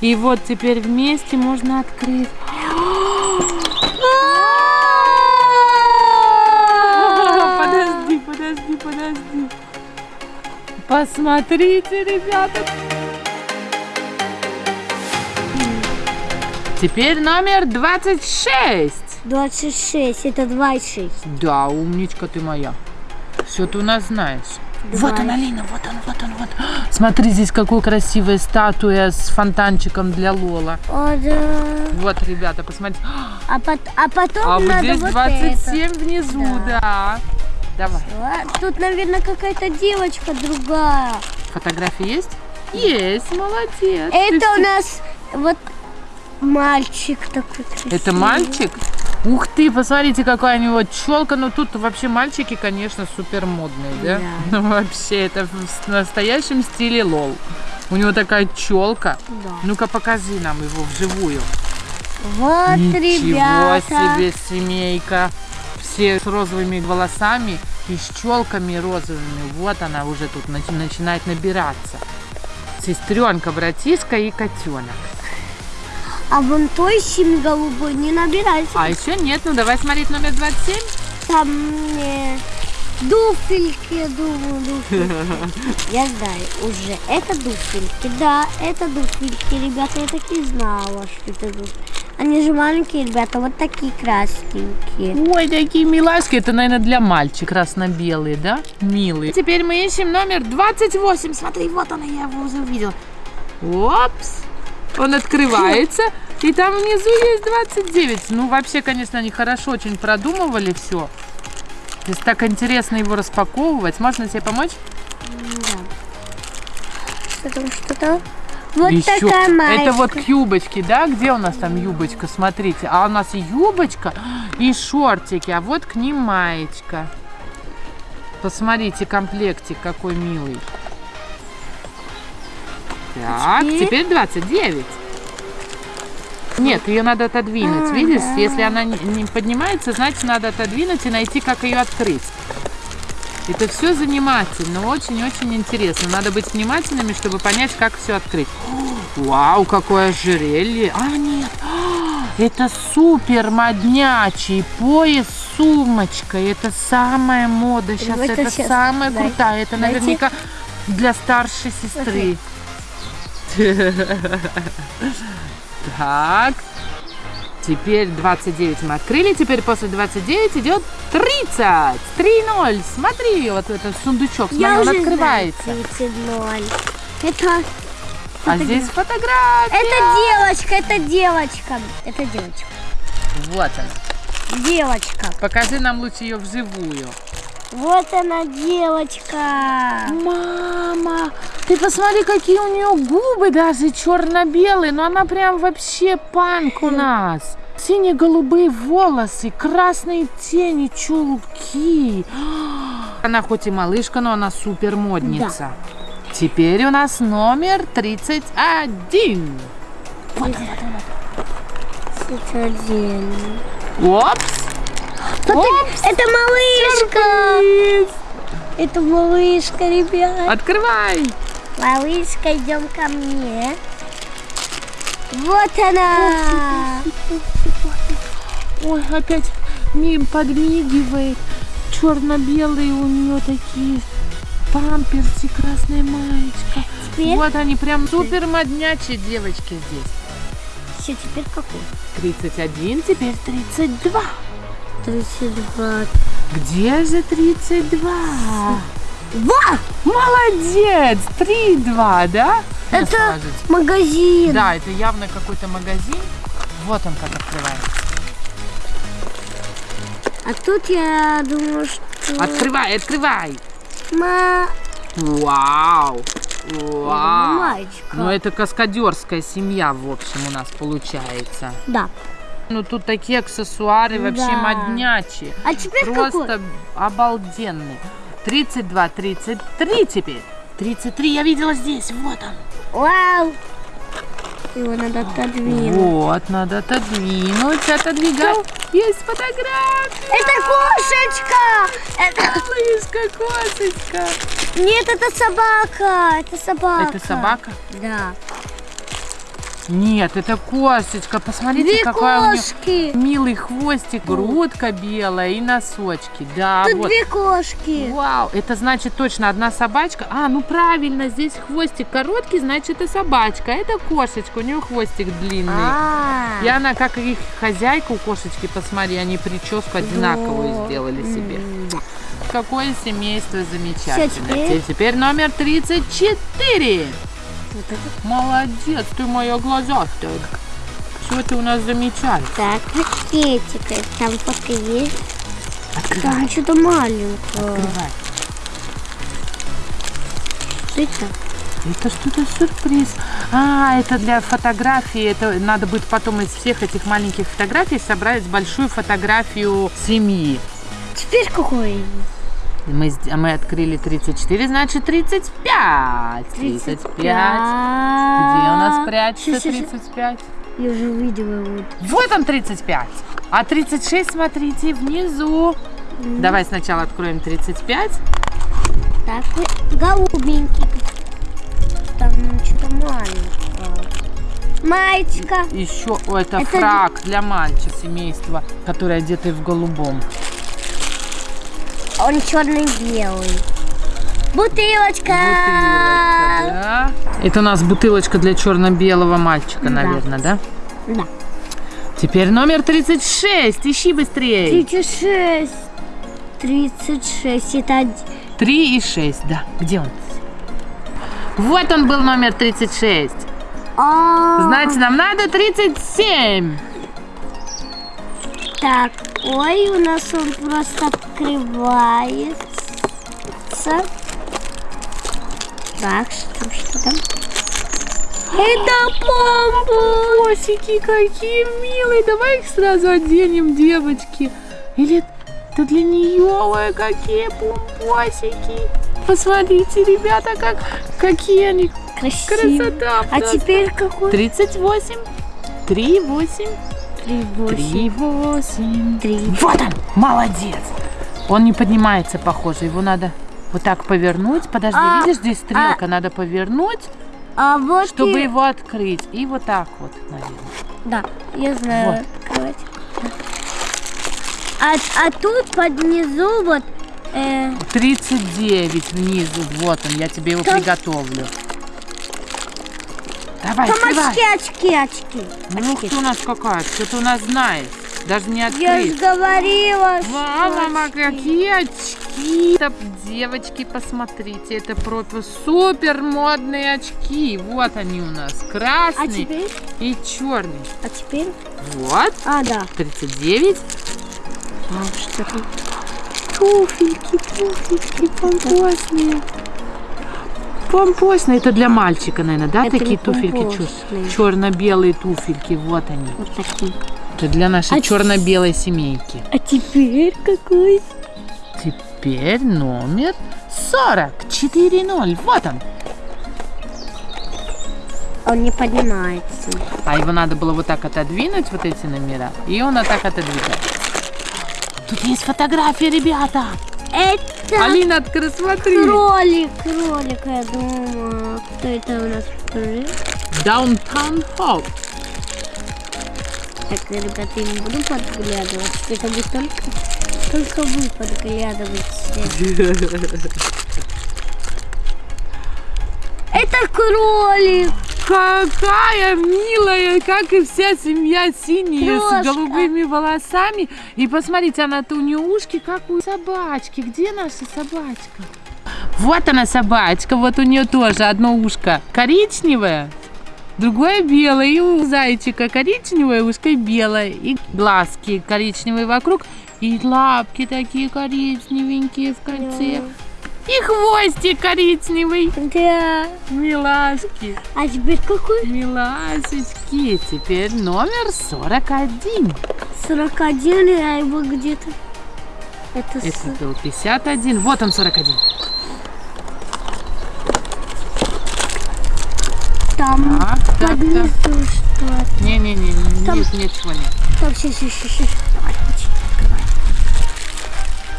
И вот теперь вместе можно открыть. Подожди, подожди, подожди. Посмотрите, ребята. Теперь номер 26. 26, это 26. Да, умничка ты моя. Все ты у нас знаешь. Вот он, Алина, вот он, вот он, вот. Смотри, здесь какая красивая статуя с фонтанчиком для Лола. О, да. Вот, ребята, посмотрите. А, пот- а потом А вот надо здесь вот 27 это. внизу, да. Давай. А, Тут, наверное, какая-то девочка другая. Фотографии есть? Есть, молодец. Это у нас вот мальчик такой красивый. Это мальчик? Ух ты, посмотрите, какая у него челка. Ну тут вообще мальчики, конечно, супер модные, да? Да. Ну вообще, это в настоящем стиле лол. У него такая челка. Да. Ну-ка покажи нам его вживую. Вот, Ничего ребята. себе семейка. Все с розовыми волосами и с челками розовыми. Вот она уже тут начи- начинает набираться. Сестренка, братишка и котенок. А вон той синь голубой не набирайся. А еще нет, ну давай смотреть номер 27. Там э, дуфельки, я думаю, дуфельки. Я знаю уже. Это дуфельки, да, это дуфельки, ребята. Я так и знала, что это дуфельки. Они же маленькие, ребята, вот такие красненькие. Ой, такие милашки. Это, наверное, для мальчик красно-белые, да? Милые. Теперь мы ищем номер 28. Смотри, вот она, я его уже увидела. Опс. Он открывается. И там внизу есть 29. Ну, вообще, конечно, они хорошо очень продумывали все. То есть так интересно его распаковывать. Можно тебе помочь? Что там, что там? Вот Еще. такая маечка. Это вот к юбочке, да? Где у нас там юбочка? Смотрите. А у нас и юбочка, и шортики. А вот к ним маечка. Посмотрите, комплектик какой милый. Так, Теперь? теперь 29. Нет, ее надо отодвинуть. А, Видишь, да. если она не- поднимается, значит надо отодвинуть и найти, как ее открыть. Это все занимательно, очень-очень интересно. Надо быть внимательными, чтобы понять, как все открыть. Вау, какое ожерелье. А, нет. А, Это супер моднячий пояс с сумочкой. Это самая мода сейчас. Давай-ка Это щас. самая Дай. крутая. Это Дайте. наверняка для старшей сестры. Так. Теперь 29 мы открыли. Теперь после 29 идет 30. 3-0. Смотри, вот этот сундучок. Смотри, Я он уже открывается. знаю 30. Это, А здесь фотография. это девочка, это девочка. Это девочка. Вот она. Девочка. Покажи нам лучше ее вживую. Вот она, девочка. Мама, ты посмотри, какие у нее губы даже черно-белые. Но она прям вообще панк у нас. Сине-голубые волосы, красные тени, чулки. Она хоть и малышка, но она супер модница. Теперь у нас номер 31. Это один. Опс. Опс. Это малышка. Это малышка, ребят. Открывай. Малышка, идем ко мне. Вот она. Ой, опять мне подмигивает. Черно-белые у нее такие памперсы, красная маечка. Теперь, Вот они прям супер моднячие девочки здесь. все, теперь какой? 31, теперь 32. 32. Где же 32? Вот! Молодец! 3-2, да? Это магазин. Да, это явно какой-то магазин. Вот он как открывается. А тут я думаю, что... Открывай, открывай! Ма... Вау! Вау! Маечка. Ну, это каскадерская семья, в общем, у нас получается. Да. Ну, тут такие аксессуары вообще Да. моднячие. А теперь Просто какой? обалденные. 32, 33 теперь. 33 я видела здесь, вот он. Вау! Его надо отодвинуть. Вот, надо отодвинуть, отодвигать. Есть фотография. Это кошечка! Это... Мышка, кошечка. Нет, это собака! Это собака. Это собака? Да. Нет, это кошечка. Посмотрите, Две какая у нее кошки. милый хвостик, грудка белая и носочки. Да, Тут вот. две кошки. Вау, это значит точно одна собачка. А, ну правильно, здесь хвостик короткий, значит это собачка. Это кошечка, у нее хвостик длинный. А, И она, как их хозяйка у кошечки, посмотри, они прическу одинаковую Да. сделали себе. Какое семейство замечательное. теперь? Те- Теперь номер 34. Вот это. Молодец, ты моя глазастая. Все ты у нас замечательно. Так, пакетик. Там фотка есть. Открывай, Там что-то маленькое. открывай. Что это? Это что-то сюрприз. А, это для фотографии. Это надо будет потом из всех этих маленьких фотографий собрать большую фотографию семьи. Теперь какой? Мы, сд- мы открыли 34, значит 35. 35. Где у нас прячется Щас, щас, щас. 35? Я уже увидела вот. Вот он 35. А 36, смотрите, внизу. Давай сначала откроем 35. Такой голубенький. Там что-то маленькое. Маечка. Еще, о, это, Это фраг для мальчика семейства, который одетый в голубом. Он черный-белый. Бутылочка. Бутылочка, да? Это у нас бутылочка для черно-белого мальчика, Да. наверное, да? Да. Теперь номер 36. Ищи быстрее. 36. 36. Это один. 3 и 6, да. Где он? Вот он был номер 36. А, Значит, нам надо 37. Так, ой, у нас он просто открывается. Так, что, что там? Это Помпосики какие милые. Давай их сразу оденем, девочки. Или это для нее? Ой, какие помпосики. Посмотрите, ребята, как, какие они. красиво. Красота А просто. теперь какой? 38. 3, 8. Три, восемь. 3, 8. Три. Вот он, молодец. Он не поднимается, похоже. Его надо вот так повернуть. Подожди, А, видишь, здесь стрелка. Надо повернуть, А вот чтобы и- его открыть. И вот так вот, наверное. Да, я знаю. открывать. А, а тут под низу вот э, 39 внизу. Вот он, я тебе его Там- приготовлю. Давай, там открывай. очки, очки, очки. Ну, очки. кто у нас какая? Что ты у нас знаешь? Даже не Я же открыть. говорила, Мама, очки. какие очки! Это, девочки, посмотрите, это просто супер модные очки. Вот они у нас, А красный теперь? и черный. А теперь? Вот, А, да. 39. А, что там? Туфельки, туфельки, помпосные. Помпосные, это для мальчика, наверное, да, Это такие туфельки? Черно-белые туфельки, вот они. Вот такие. Это для нашей А черно-белой семейки. А теперь какой? Теперь номер 44-0. Вот он. Он не поднимается. А его надо было вот так отодвинуть, вот эти номера, и он вот так отодвигает. Тут есть фотография, ребята. Это Алина, открой, смотри. кролик, кролик, я думаю. Кто это у нас? Downtown Hall. Так, ребята, я не буду подглядывать. Это вы только, только вы подглядываете. Это кролик. Какая милая, как и вся семья синяя Крошка. с голубыми волосами. И посмотрите, она-то у нее ушки, как у собачки. Где наша собачка? Вот она собачка, вот у нее тоже одно ушко коричневое, другое белое. И у зайчика коричневое ушко белое. И глазки коричневые вокруг. И лапки такие коричневенькие в конце. И хвостик коричневый. Да. Милашки. А теперь какой? Миласечки, теперь номер 41. 41, я его где-то. Это, Это с- был 51. Вот он 41. Там Так, так, под так. что-то. Не-не-не, Там- нет, ничего нет. Так, сейчас, сейчас, сейчас.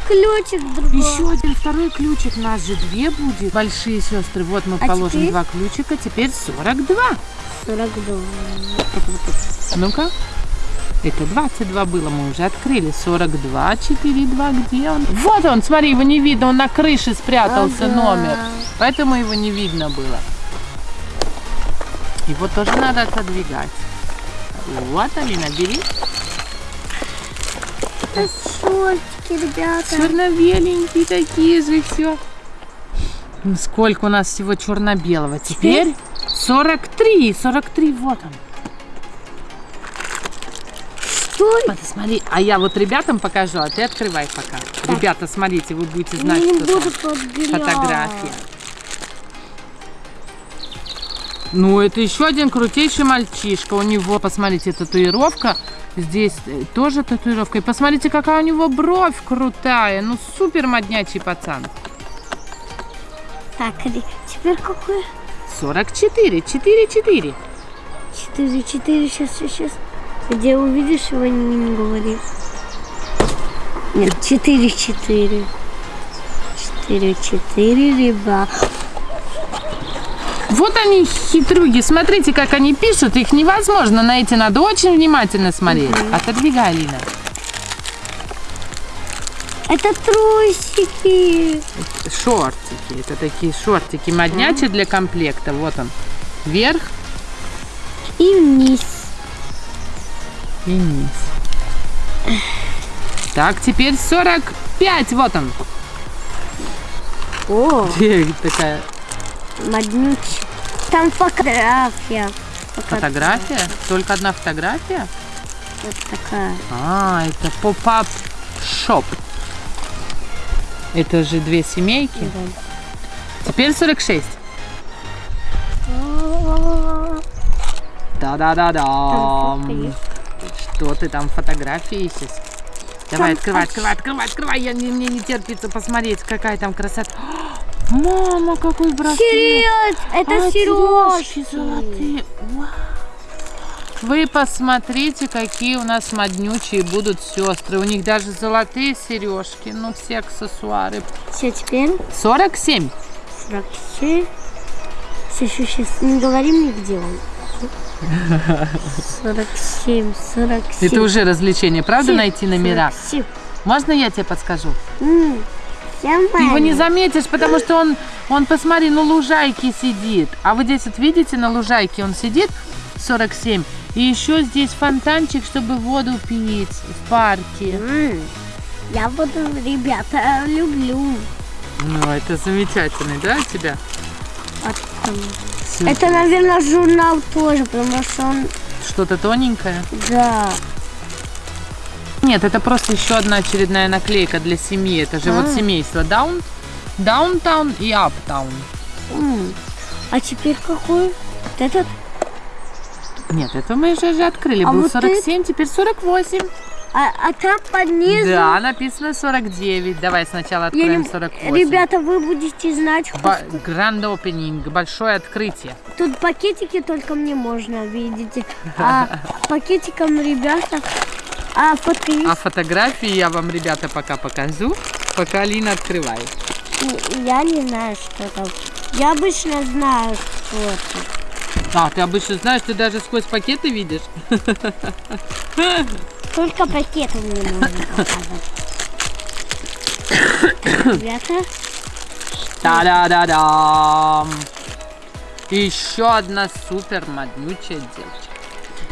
ключик другой. Еще один второй ключик. Нас же две будет. Большие сестры. Вот мы А положим теперь? два ключика. Теперь 42. 42. Ну-ка. Это 22 было, мы уже открыли. 42, 4, 2, где он? Вот он, смотри, его не видно, он на крыше спрятался Ага. номер. Поэтому его не видно было. Его тоже надо отодвигать. Вот, Алина, бери. Это шортики, ребята. Черно-беленькие такие же все. Сколько у нас всего черно-белого? Теперь 43. 43, вот он. Стой. Смотри, а я вот ребятам покажу, а ты открывай пока. Ребята, смотрите, вы будете Я знать, не что буду там фотография. Ну, это еще один крутейший мальчишка. У него, посмотрите, татуировка. Здесь э, тоже татуировка. И посмотрите, какая у него бровь крутая. Ну, супер моднячий пацан. Так, теперь какой? 44, 4, 4. 4, 4, сейчас, сейчас. Где увидишь его, не, не говори. Нет, 4, 4. 4, 4, ребят. Вот они, хитрюги. Смотрите, как они пишут. Их невозможно найти. Надо очень внимательно смотреть. Отодвигай, Алина. Это трусики. Шортики. Это такие шортики моднячие для комплекта. Вот он. Вверх И вниз. и вниз. Так, теперь 45. Вот он. О, Такая моднючий. Там фотография. Пока фотография. Только одна фотография? Вот такая. А, это поп-ап шоп. Это же две семейки. Теперь 46. Да-да-да-да. Что ты там фотографии ищешь? Давай, открывай, открывай, открывай, открывай. Я, не- мне не терпится посмотреть, какая там красота. Мама, какой браслет. Серьез, это А, сережки. золотые. Вау. Вы посмотрите, какие у нас моднючие будут сестры. У них даже золотые сережки. Ну, все аксессуары. Все, теперь 47. 47. Сейчас, сейчас, не говори мне, где он. 47, 47. Это уже развлечение, правда, Семь, найти номера? 47. Можно я тебе подскажу? Ты его не заметишь, потому что он, он, посмотри, на лужайке сидит. А вы здесь вот видите, на лужайке он сидит, 47. И еще здесь фонтанчик, чтобы воду пить в парке. Я буду, ребята, люблю. Ну, это замечательный, да, у тебя? Это, наверное, журнал тоже, потому что он, Что-то тоненькое? да. Нет, это просто еще одна очередная наклейка для семьи. Это же вот А. семейство Даун, Даунтаун и Аптаун. А теперь какой? Вот этот? Нет, это мы же, же открыли. А Был вот 47, теперь 48. А, а там под низом? Да, написано 49. Давай сначала откроем не- 48. Ребята, вы будете знать, Ба- Гранд опенинг, большое открытие. тут пакетики только мне можно, видите. А пакетиком, ребята, а есть? А фотографии я вам, ребята, пока покажу, пока Алина открывает. Я не знаю, что там. Я обычно знаю, что это. А, ты обычно знаешь, ты даже сквозь пакеты видишь? Только пакеты мне можно показать. Ребята, Та-да-да-дам! Еще одна супер моднючая девочка.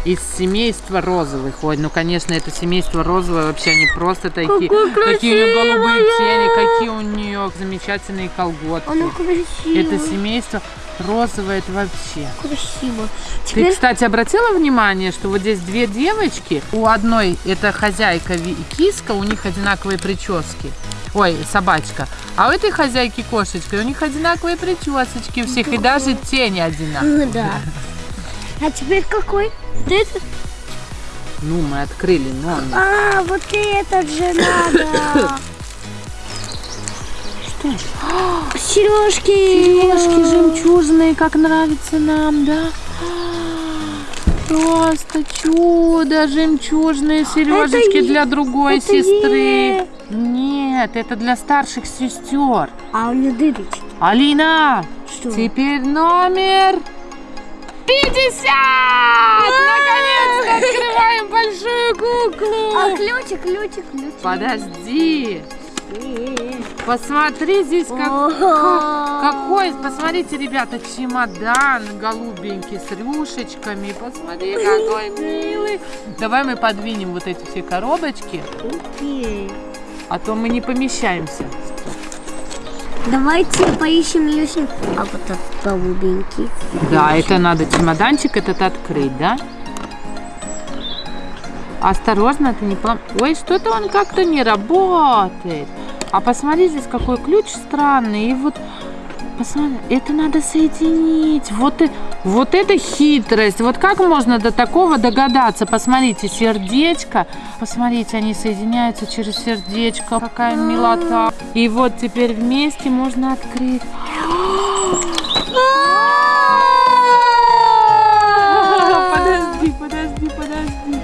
Из семейства розовых. Ой, ну конечно, это семейство розовое вообще они просто такие. Какое Какие у нее голубые тени, какие у нее замечательные колготки. красиво. Это семейство розовое, это вообще. красиво. Ты, Теперь кстати, обратила внимание, что вот здесь две девочки, у одной это хозяйка и киска, у них одинаковые прически. Ой, собачка. А у этой хозяйки кошечка, у них одинаковые причесочки у всех, и даже тени одинаковые. Ну да. А теперь какой? Вот этот? Ну, мы открыли номер. А, вот этот же надо. Что? Сережки. Сережки жемчужные, как нравится нам, да? Просто чудо, жемчужные сережечки е- для другой это сестры. е. Нет, Нет, это для старших сестер. А у нее дырочки. Алина, Что? теперь номер 50! Наконец-то открываем большую куклу. А ключик, ключик, ключик. Подожди. Посмотри здесь как, какой, посмотрите, ребята, чемодан голубенький с рюшечками. Посмотри, какой милый. Давай мы подвинем вот эти все коробочки, Окей. а то мы не помещаемся. Давайте поищем Люсин. А вот этот голубенький. Да, это надо чемоданчик этот открыть, да? Осторожно, ты не полом... Ой, что-то он как-то не работает. А посмотри, здесь какой ключ странный. И вот, посмотри, это надо соединить. Вот, и, вот это хитрость. Вот как можно до такого догадаться? Посмотрите, сердечко. Посмотрите, они соединяются через сердечко. Какая милота. И вот теперь вместе можно открыть. Подожди, подожди, подожди.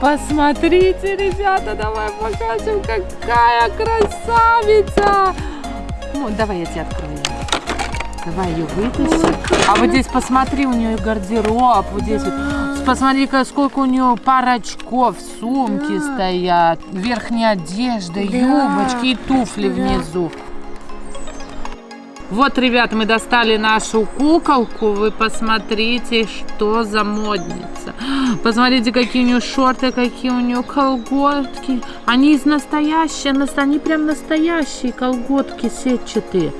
Посмотрите, ребята, давай покажем, какая красавица. Ну, давай я тебе открою. Давай ее вытащим. А вот здесь посмотри, у нее гардероб. Вот здесь вот. Посмотри, ка- сколько у нее пар очков, сумки стоят, верхняя одежда, юбочки и туфли внизу. Вот, ребят, мы достали нашу куколку. Вы посмотрите, что за модница. Посмотрите, какие у нее шорты, какие у нее колготки. Они из настоящие, нас- они прям настоящие колготки сетчатые.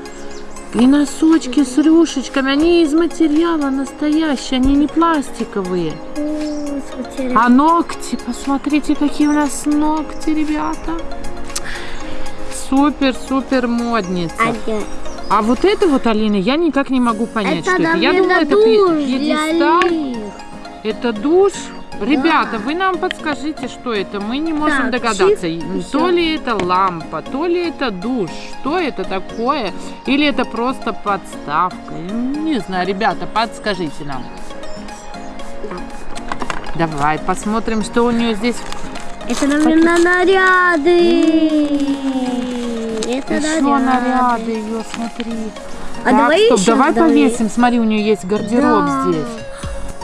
И носочки с рюшечками, они из материала настоящие, они не пластиковые. А ногти, посмотрите, какие у нас ногти, ребята. Супер-супер модница. А вот это вот, Алина, я никак не могу понять, это, что это. Я думала, это пьедестал. Это душ. Ребята, вы нам подскажите, что это. Мы не можем Так, догадаться. чип, То ли это лампа, то ли это душ. Что это такое? Или это просто подставка? Не знаю, ребята, подскажите нам. Давай посмотрим, что у нее здесь. Это, наверное, наряды. Это Еще наряды ее, смотри. А Так, давай стоп, еще давай повесим. Смотри, у нее есть гардероб Да. здесь.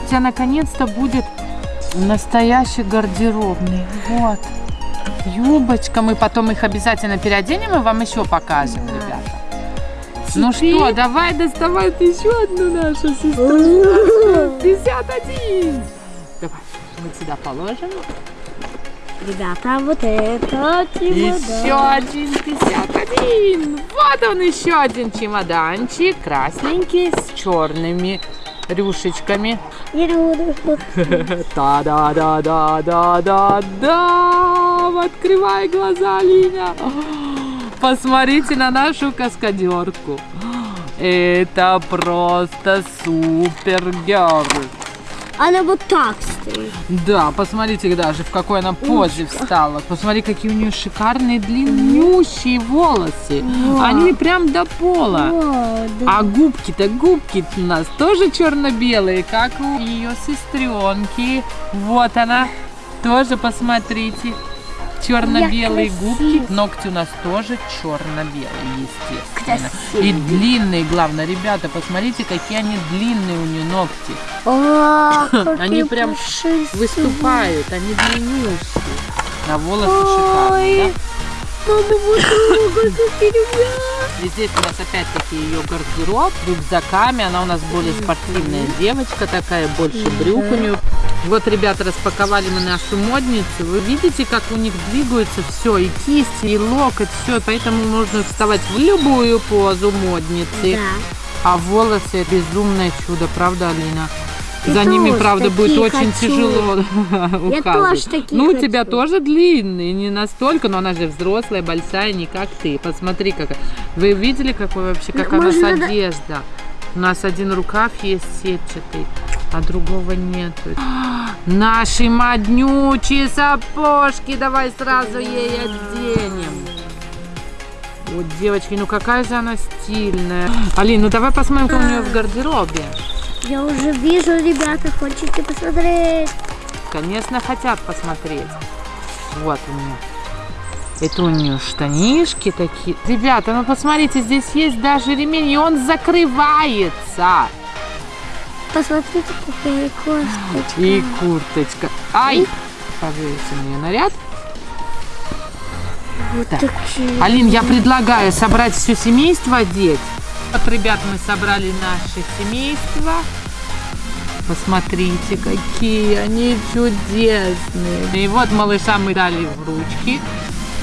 У тебя наконец-то будет настоящий гардеробный. Вот. Юбочка. Мы потом их обязательно переоденем и вам еще покажем, ребята. Ну Теперь- что, давай доставай еще одну нашу сестру. 51. Давай, мы сюда положим. Ребята, вот это Еще чемодан. один 51. Вот он еще один чемоданчик. Красненький с черными рюшечками. Та-да-да-да-да-да-да. Открывай глаза, Линя. Посмотрите на нашу каскадерку. Это просто супер герл. Она вот так стоит. Да, посмотрите даже, в какой она позе встала. Посмотри, какие у нее шикарные длиннющие волосы. Да. Они прям до пола. О, да. А губки-то, губки у нас тоже черно-белые, как у ее сестренки. Вот она. Тоже посмотрите. Черно-белые губки. Ногти у нас тоже черно-белые, естественно. Красивые. И длинные, главное. Ребята, посмотрите, какие они длинные у нее ногти. О, какие Они прям пушистые. Выступают, они длиннющие. На волосы Ой. шикарные, да? Мама, вот. И здесь у нас опять-таки ее гардероб рюкзаками. Она у нас более спортивная девочка такая, больше брюк у нее. Вот, ребята, распаковали мы нашу модницу. Вы видите, как у них двигаются все, и кисти, и локоть, все. Поэтому можно вставать в любую позу модницы. Да. А волосы безумное чудо, правда, Алина? Я За ними, правда, будет очень хочу. тяжело Я ухаживать. тоже такие Ну, у тебя хочу. тоже длинные, не настолько, но она же взрослая, большая, не как ты. Посмотри, как. Вы видели, какой вообще, какая у нас надо- одежда? У нас один рукав есть сетчатый, а другого нету. Наши моднючие сапожки, давай сразу ей оденем. Вот, девочки, ну какая же она стильная. Алин, ну давай посмотрим, что у нее в гардеробе. Я уже вижу, ребята, хотите посмотреть? Конечно, хотят посмотреть. Вот у нее. Это у нее штанишки такие. Ребята, ну посмотрите, здесь есть даже ремень, и он закрывается. Посмотрите, какая косточка. И курточка. Ай! Пожалуйста, мне наряд. Вот Так. такие. Алин, я предлагаю собрать все семейство одеть. Вот, ребят, мы собрали наше семейство. Посмотрите, какие они чудесные. И вот малыша мы дали в ручки.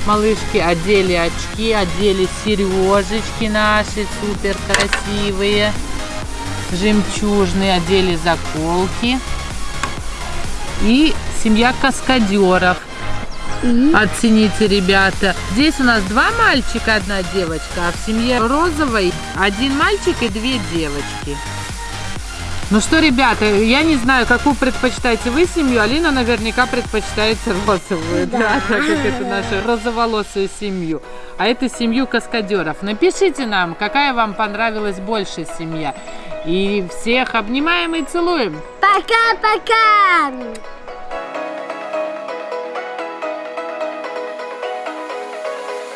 Малышки одели очки, одели сережечки наши супер красивые. Жемчужные, одели заколки. И семья каскадеров. Оцените, ребята. Здесь у нас два мальчика, одна девочка, а в семье розовой один мальчик и две девочки. Ну что, ребята, я не знаю, какую предпочитаете вы семью. Алина наверняка предпочитает розовую, да, Да. так как это нашу розоволосую семью. А это семью каскадеров. Напишите нам, какая вам понравилась больше семья. И всех обнимаем и целуем. пока-пока!